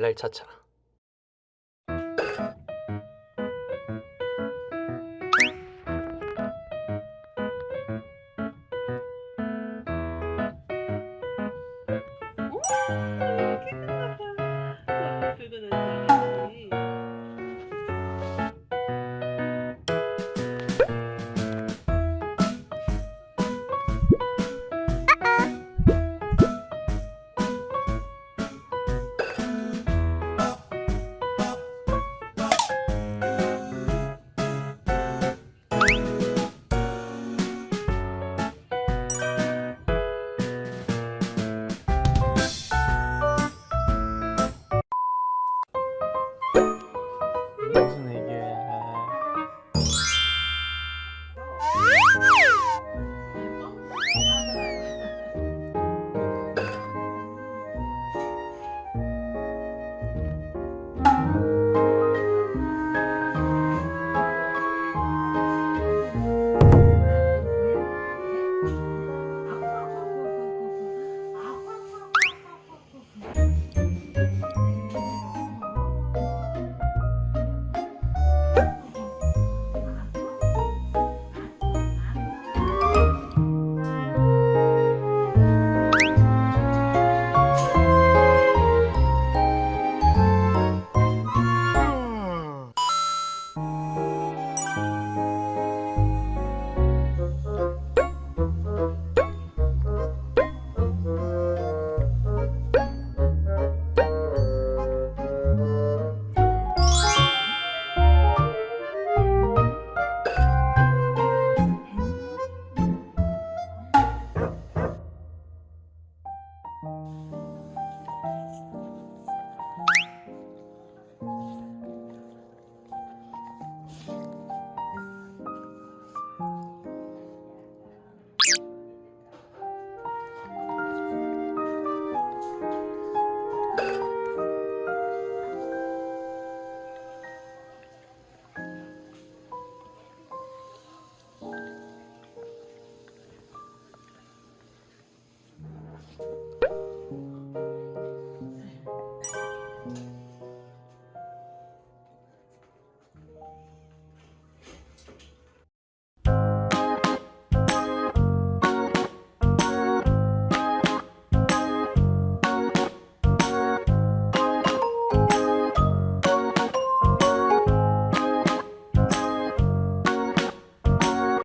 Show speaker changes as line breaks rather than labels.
날날 찾잖아.